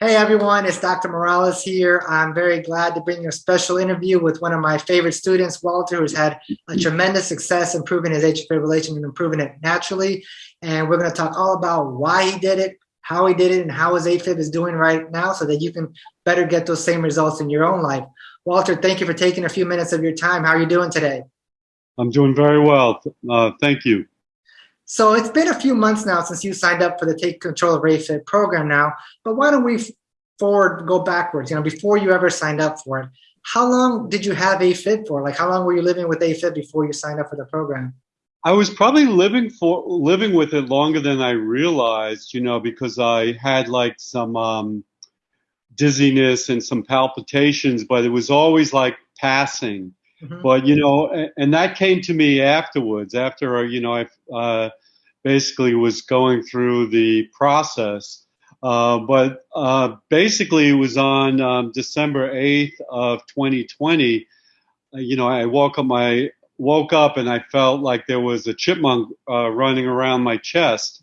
Hey everyone, it's Dr. Morales here. I'm very glad to bring you a special interview with one of my favorite students, Walter, who's had a tremendous success improving his atrial fibrillation and improving it naturally. And we're going to talk all about why he did it, how he did it, and how his AFib is doing right now so that you can better get those same results in your own life. Walter, thank you for taking a few minutes of your time. How are you doing today? I'm doing very well. Uh, thank you. So it's been a few months now since you signed up for the Take Control of AFib program now, but why don't we forward, go backwards, you know, before you ever signed up for it, how long did you have AFib for? Like how long were you living with AFib before you signed up for the program? I was probably living for living with it longer than I realized, you know, because I had like some um, dizziness and some palpitations, but it was always like passing. Mm-hmm. But you know, and, and, that came to me afterwards. After you know, I uh, basically was going through the process. Uh, but uh, basically, it was on um, December 8th of 2020. Uh, you know, I woke up my woke up and I felt like there was a chipmunk uh, running around my chest,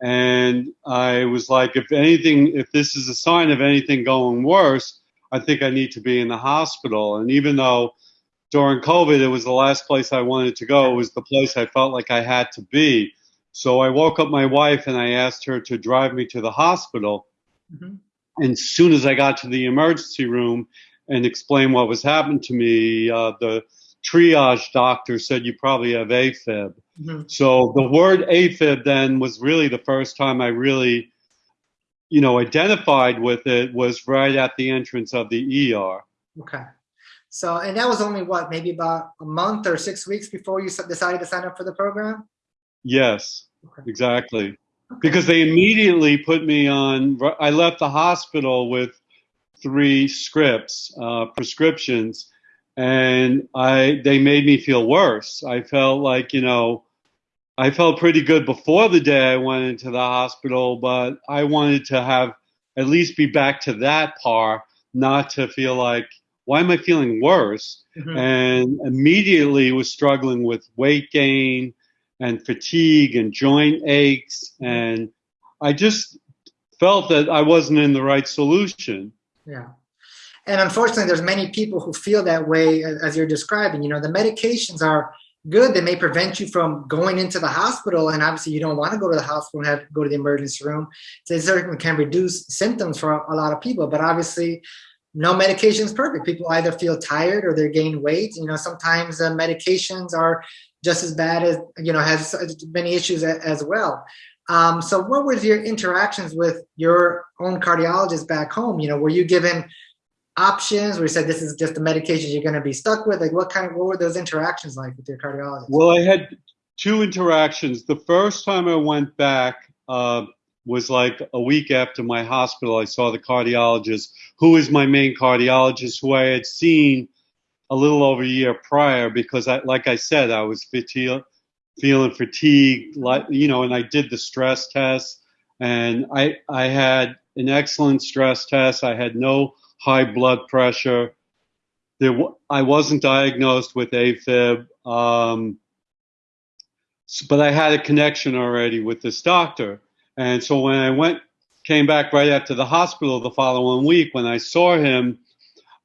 and I was like, if anything, if this is a sign of anything going worse, I think I need to be in the hospital. And even though during COVID, it was the last place I wanted to go. It was the place I felt like I had to be. So I woke up my wife and I asked her to drive me to the hospital. Mm-hmm. And as soon as I got to the emergency room and explained what was happening to me, uh, the triage doctor said you probably have AFib. Mm-hmm. So the word AFib then was really the first time I really, you know, identified with it was right at the entrance of the ER. Okay. So, and that was only what, maybe about a month or six weeks before you decided to sign up for the program? Yes, okay. exactly. Okay. Because they immediately put me on, I left the hospital with three scripts, uh, prescriptions, and I, they made me feel worse. I felt like, you know, I felt pretty good before the day I went into the hospital, but I wanted to have at least be back to that par, not to feel like, why am I feeling worse? Mm-hmm. And immediately was struggling with weight gain and fatigue and joint aches. And I just felt that I wasn't in the right solution. Yeah. And unfortunately, there's many people who feel that way as you're describing. You know, the medications are good. They may prevent you from going into the hospital. And obviously, you don't want to go to the hospital and have to go to the emergency room. So it certainly can reduce symptoms for a lot of people. But obviously, no medication is perfect. People either feel tired or they gain weight. You know, sometimes uh, medications are just as bad as, you know, has many issues as well. Um, so what was your interactions with your own cardiologist back home? You know, were you given options where you said this is just the medications you're going to be stuck with? Like what kind of, what were those interactions like with your cardiologist? Well, I had two interactions. The first time I went back, uh, was like a week after my hospital, I saw the cardiologist, who is my main cardiologist, who I had seen a little over a year prior because, I, like I said, I was fatigue, feeling fatigued, like you know, and I did the stress test, and I I had an excellent stress test. I had no high blood pressure. There, I wasn't diagnosed with AFib, um, but I had a connection already with this doctor. And so when I went, came back right after the hospital the following week, when I saw him,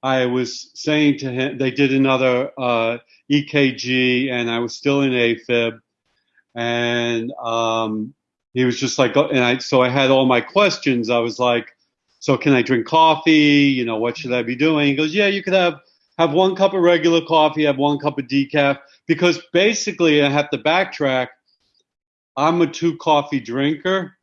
I was saying to him, they did another uh, EKG, and I was still in AFib, and um, he was just like, and I, so I had all my questions. I was like, so can I drink coffee? You know, what should I be doing? He goes, yeah, you could have have one cup of regular coffee, have one cup of decaf, because basically I have to backtrack I'm a two coffee drinker.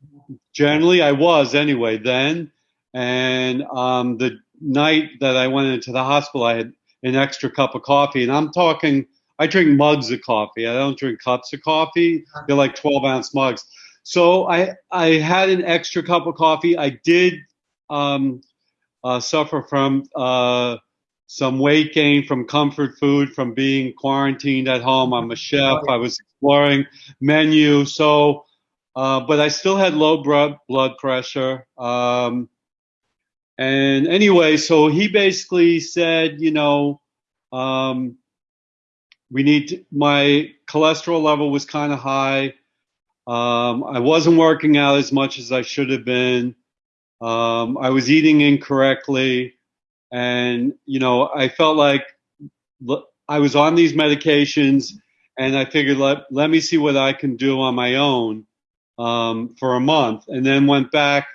Generally, I was anyway then. And um, the night that I went into the hospital, I had an extra cup of coffee. And I'm talking, I drink mugs of coffee. I don't drink cups of coffee. They're like 12 ounce mugs. So I, I had an extra cup of coffee. I did um, uh, suffer from uh, some weight gain from comfort food from being quarantined at home. I'm a chef. I was exploring menu. So, uh, but I still had low blood blood pressure. Um, and anyway, so he basically said, you know, um, we need to, my cholesterol level was kind of high. Um, I wasn't working out as much as I should have been. Um, I was eating incorrectly, and you know, I felt like I was on these medications, and I figured let let me see what I can do on my own um, for a month, and then went back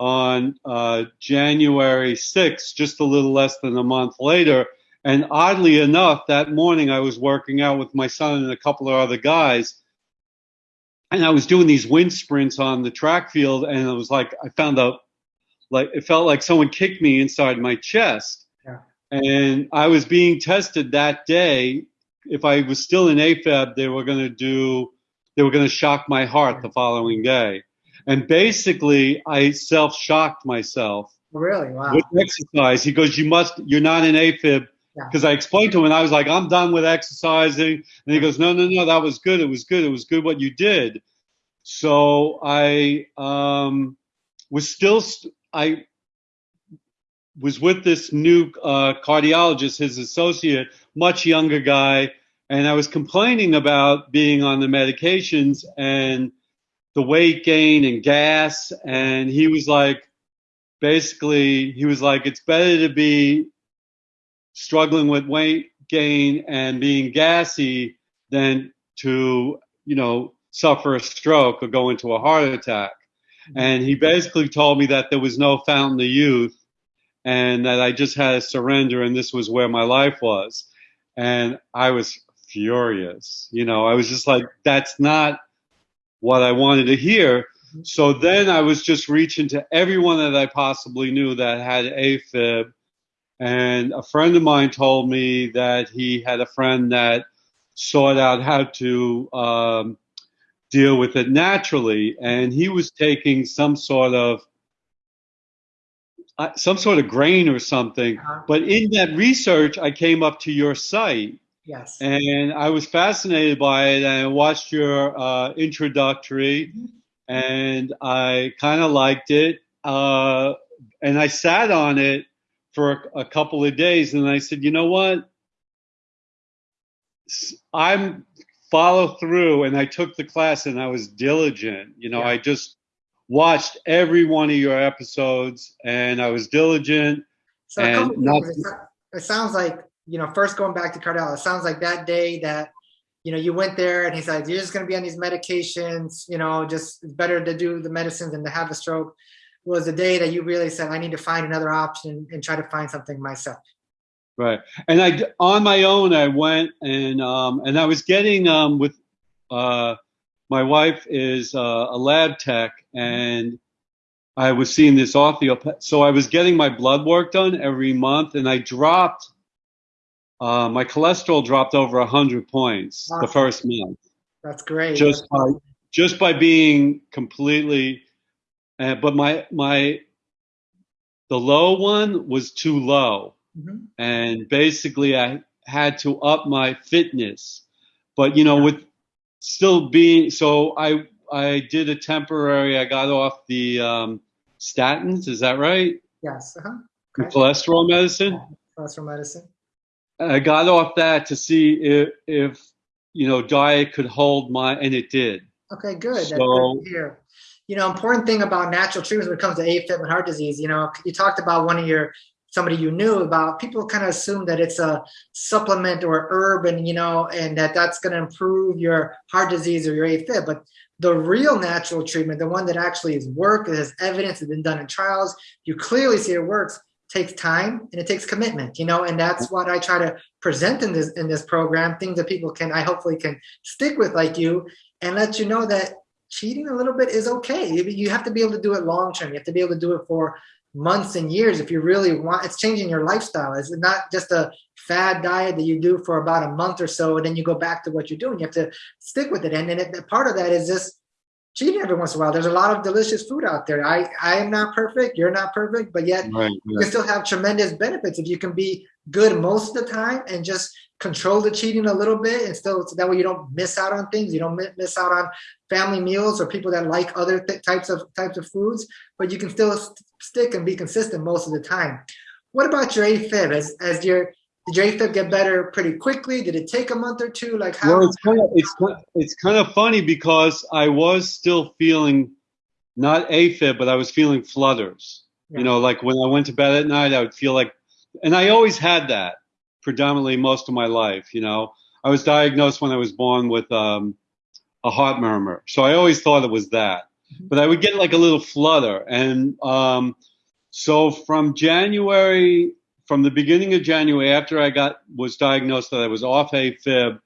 on uh, January 6th, just a little less than a month later. And oddly enough, that morning I was working out with my son and a couple of other guys. And I was doing these wind sprints on the track field, and it was like I found out, like it felt like someone kicked me inside my chest. Yeah. And I was being tested that day. If I was still in AFib, they were going to do, they were going to shock my heart the following day. And basically, I self shocked myself. Really? Wow. With exercise. He goes, You must, you're not an AFib. Because yeah. I explained to him, and I was like, I'm done with exercising. And he goes, No, no, no, that was good. It was good. It was good what you did. So I um, was still, st- I was with this new uh, cardiologist, his associate, much younger guy, and I was complaining about being on the medications and the weight gain and gas. And he was like, basically, he was like, it's better to be struggling with weight gain and being gassy than to, you know, suffer a stroke or go into a heart attack. And he basically told me that there was no fountain of youth and that I just had to surrender and this was where my life was. And I was furious. You know, I was just like, that's not what I wanted to hear. So then I was just reaching to everyone that I possibly knew that had AFib. And a friend of mine told me that he had a friend that sought out how to um, deal with it naturally. And he was taking some sort of uh, some sort of grain or something. Uh-huh. But in that research, I came up to your site Yes. And I was fascinated by it, and I watched your uh, introductory, mm-hmm. and I kind of liked it. Uh, and I sat on it for a, a couple of days, and I said, you know what? I'm follow through, and I took the class, and I was diligent. You know, yeah. I just watched every one of your episodes, and I was diligent. So and not, it sounds like you know, first going back to Cardell, it sounds like that day that, you know, you went there and he said, you're just going to be on these medications, you know, just better to do the medicines than to have a stroke was the day that you really said, I need to find another option and try to find something myself. Right. And I, on my own, I went and, um, and I was getting, um, with, uh, my wife is uh, a lab tech and I was seeing this orthopath. So I was getting my blood work done every month and I dropped uh, my cholesterol dropped over 100 points the first month. That's great. Just by just by being completely, uh, but my my the low one was too low, mm-hmm. and basically I had to up my fitness. But you know, yeah. with still being so, I I did a temporary. I got off the um, statins. Is that right? Yes. Uh-huh. Okay. Cholesterol medicine. Yeah. Cholesterol medicine. I got off that to see if, if you know diet could hold my, and it did. Okay, good. So, good here. You know, important thing about natural treatments when it comes to AFib and heart disease. You know, you talked about one of your somebody you knew about. People kind of assume that it's a supplement or herb, and you know, and that that's going to improve your heart disease or your AFib. But the real natural treatment, the one that actually is work, that has evidence, has been done in trials, you clearly see it works takes time and it takes commitment you know and that's what i try to present in this in this program things that people can i hopefully can stick with like you and let you know that cheating a little bit is okay. You have to be able to do it long term. You have to be able to do it for months and years if you really want it's changing your lifestyle. It's not just a fad diet that you do for about a month or so and then you go back to what you're doing. You have to stick with it. And then it, part of that is just cheating every once in a while. There's a lot of delicious food out there. I, I am not perfect. You're not perfect, but yet right, you can still have tremendous benefits if you can be good most of the time and just control the cheating a little bit and still so that way you don't miss out on things. You don't miss out on family meals or people that like other th- types of types of foods, but you can still st- stick and be consistent most of the time. What about your AFib? As as your did your AFib get better pretty quickly? Did it take a month or two? Like how? Well, it's kind of it's it's kind of funny because I was still feeling not AFib, but I was feeling flutters. Yeah. You know, like when I went to bed at night, I would feel like, and I always had that predominantly most of my life. You know, I was diagnosed when I was born with um, a heart murmur, so I always thought it was that. Mhm. But I would get like a little flutter, and um, so from January, from the beginning of January, after I got was diagnosed that I was off AFib,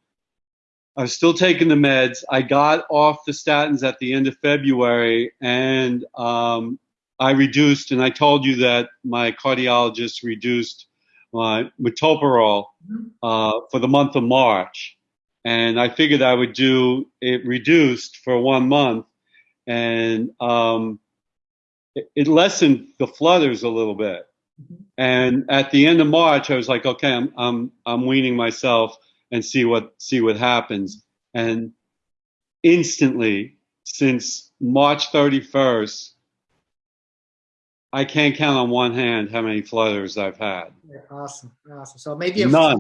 I was still taking the meds. I got off the statins at the end of February, and um, I reduced. And I told you that my cardiologist reduced my metoprolol Mhm. uh, for the month of March, and I figured I would do it reduced for one month, and um, it, it lessened the flutters a little bit. Mhm. And at the end of March, I was like, okay, I'm I'm I'm weaning myself and see what see what happens. And instantly, since March 31st, I can't count on one hand how many flutters I've had. Yeah, awesome, awesome. So maybe a, None.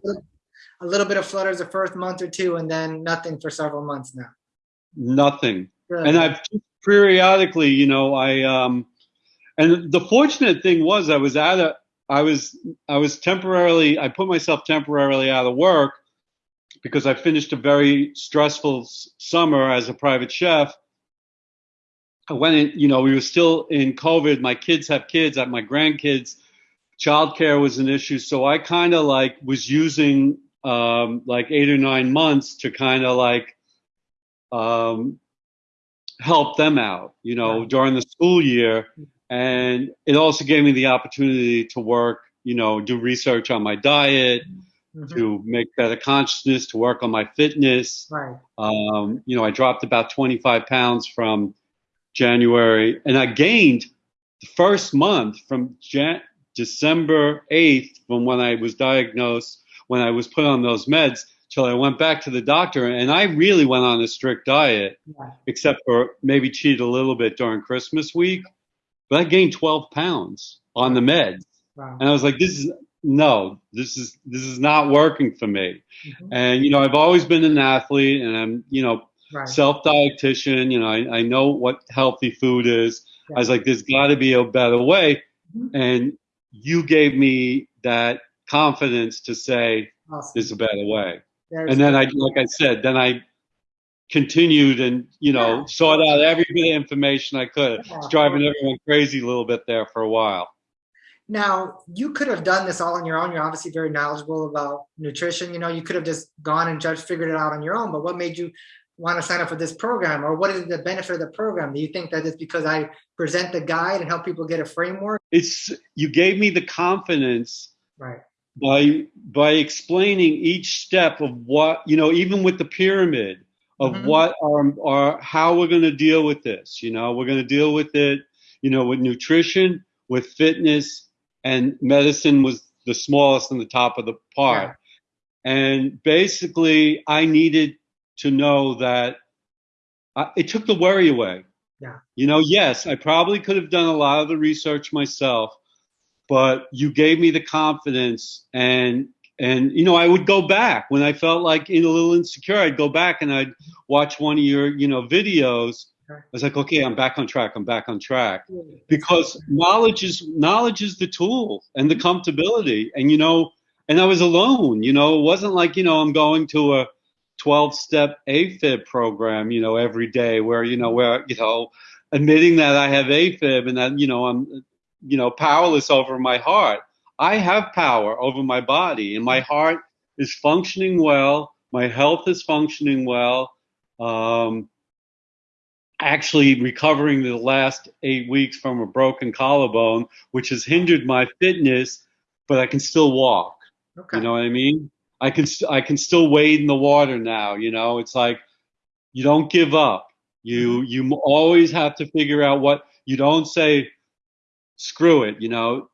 a little bit of flutters the first month or two, and then nothing for several months now. Nothing. And I've periodically, you know, I um, and the fortunate thing was I was out of I was I was temporarily I put myself temporarily out of work because I finished a very stressful s- summer as a private chef. I went in, you know, we were still in COVID. My kids have kids, I have my grandkids. Childcare was an issue, so I kind of like was using um, like eight or nine months to kind of like um, help them out, you know, Right. during the school year. And it also gave me the opportunity to work, you know, do research on my diet, Mhm. to make better consciousness, to work on my fitness. Right. Um, you know, I dropped about 25 pounds from January, and I gained the first month from Jan- December 8th, from when I was diagnosed, when I was put on those meds, till I went back to the doctor. And I really went on a strict diet, Yeah. except for maybe cheat a little bit during Christmas week. But I gained 12 pounds on the meds. Wow. And I was like, this is no, this is this is not working for me. Mhm. And you know, I've always been an athlete, and I'm you know Right. self dietitian. You know, I, I know what healthy food is. I was like, there's got to be a better way. Mhm. And you gave me that confidence to say Awesome. there's a better way. There's- And then I, like I said, then I continued and you know Yeah. sought out every bit of information I could. Yeah. It's driving everyone crazy a little bit there for a while. Now, you could have done this all on your own. You're obviously very knowledgeable about nutrition. You know, you could have just gone and just figured it out on your own. But what made you want to sign up for this program, or what is the benefit of the program? Do you think that it's because I present the guide and help people get a framework? It's you gave me the confidence Right. by by explaining each step of what you know even with the pyramid of Mhm. what are, are how we're going to deal with this you know we're going to deal with it you know with nutrition with fitness and medicine was the smallest on the top of the part and basically i needed to know that I, it took the worry away Yeah. you know yes i probably could have done a lot of the research myself but you gave me the confidence and and you know i would go back when i felt like in a little insecure i'd go back and i'd watch one of your you know videos i was like okay i'm back on track i'm back on track because knowledge is knowledge is the tool and the comfortability and you know and i was alone you know it wasn't like you know i'm going to a 12 step afib program you know every day where you know where you know admitting that i have afib and that you know i'm you know powerless over my heart i have power over my body and my heart is functioning well my health is functioning well um, actually recovering the last eight weeks from a broken collarbone, which has hindered my fitness, but I can still walk. Okay. You know what I mean? I can st- I can still wade in the water now. You know, it's like you don't give up. You you always have to figure out what you don't say. Screw it. You know,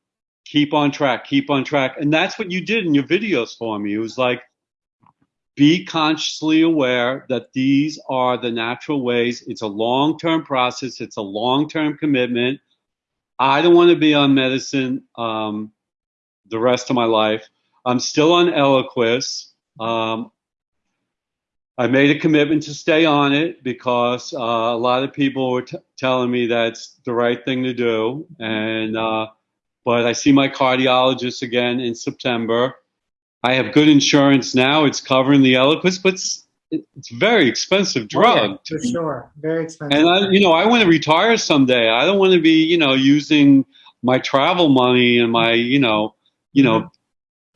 keep on track. Keep on track. And that's what you did in your videos for me. It was like be consciously aware that these are the natural ways. It's a long term process, it's a long term commitment. I don't want to be on medicine um, the rest of my life. I'm still on Eliquis. Um, I made a commitment to stay on it because uh, a lot of people were telling me that's the right thing to do. And uh, but I see my cardiologist again in September. I have good insurance now; it's covering the Eliquis, but it's, it's very expensive drug. Oh, yeah, for sure, very expensive. And I, you know, I want to retire someday. I don't want to be, you know, using my travel money and my, you know, you know, Mhm.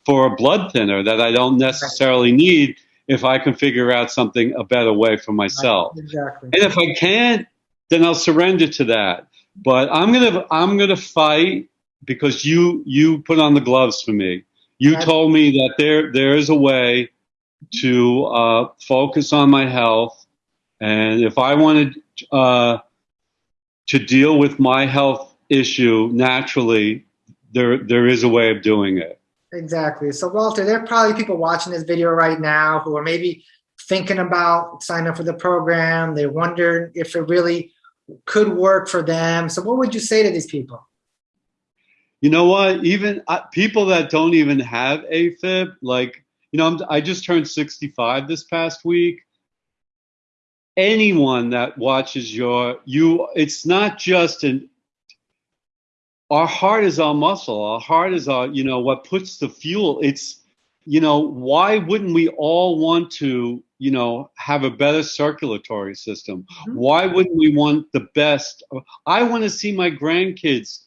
for a blood thinner that I don't necessarily need if I can figure out something a better way for myself. Exactly. And if I can't, then I'll surrender to that. But I'm gonna I'm gonna fight because you you put on the gloves for me. You told me that there there is a way to uh, focus on my health, and if I wanted uh, to deal with my health issue naturally, there there is a way of doing it. Exactly. So, Walter, there are probably people watching this video right now who are maybe thinking about signing up for the program. They wonder if it really could work for them. So, what would you say to these people? You know what? Even uh, people that don't even have AFib, like you know, I'm, I just turned 65 this past week. Anyone that watches your you, it's not just an. Our heart is our muscle. Our heart is our, you know, what puts the fuel. It's, you know, why wouldn't we all want to, you know, have a better circulatory system? Mhm. Why wouldn't we want the best? I want to see my grandkids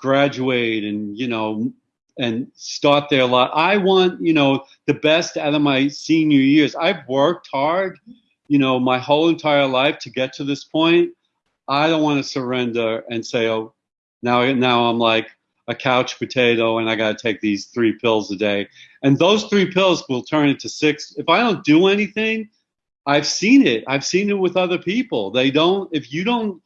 graduate and you know and start their life. I want you know the best out of my senior years. I've worked hard, you know, my whole entire life to get to this point. I don't want to surrender and say, oh, now now I'm like a couch potato and I got to take these three pills a day. And those three pills will turn into six. If I don't do anything, I've seen it. I've seen it with other people. They don't. If you don't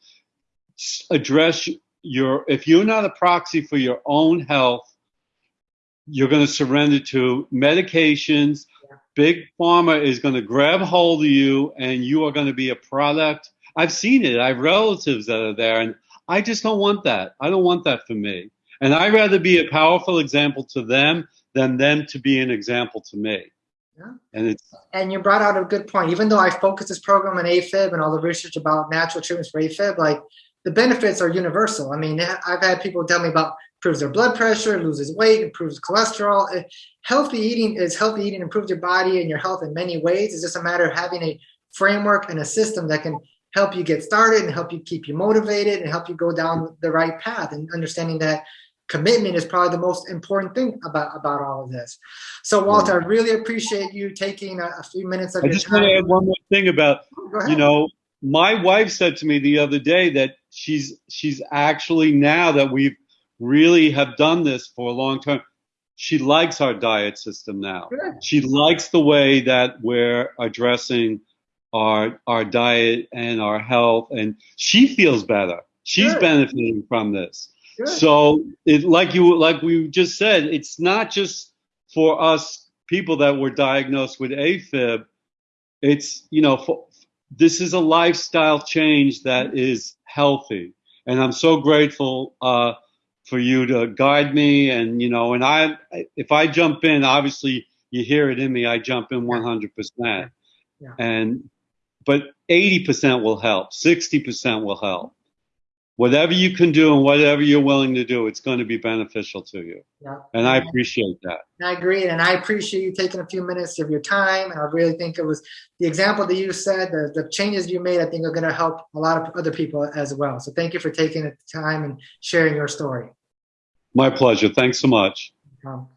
address your if you're not a proxy for your own health you're going to surrender to medications Yeah. big pharma is going to grab hold of you and you are going to be a product i've seen it i have relatives that are there and i just don't want that i don't want that for me and i'd rather be a powerful example to them than them to be an example to me Yeah. and it's And you brought out a good point. Even though I focus this program on AFib and all the research about natural treatments for AFib, like the benefits are universal. I mean, I've had people tell me about improves their blood pressure, loses weight, improves cholesterol. Healthy eating is healthy eating improves your body and your health in many ways. It's just a matter of having a framework and a system that can help you get started and help you keep you motivated and help you go down the right path and understanding that commitment is probably the most important thing about about all of this. So Walter, I really appreciate you taking a, a few minutes of i your just want to add one more thing about you know my wife said to me the other day that she's she's actually now that we've really have done this for a long time she likes our diet system now Good. she likes the way that we're addressing our our diet and our health and she feels better she's Good. benefiting from this Good. so it like you like we just said it's not just for us people that were diagnosed with afib it's you know for, this is a lifestyle change that is healthy. And i'm so grateful uh, for you to guide me and you know and i if i jump in obviously you hear it in me i jump in 100% Yeah. and but 80% will help 60% will help whatever you can do and whatever you're willing to do it's going to be beneficial to you Yeah. and i appreciate that I agree, and I appreciate you taking a few minutes of your time. And I really think it was the example that you said, the, the changes you made. I think are going to help a lot of other people as well. So thank you for taking the time and sharing your story. my pleasure thanks so much Um,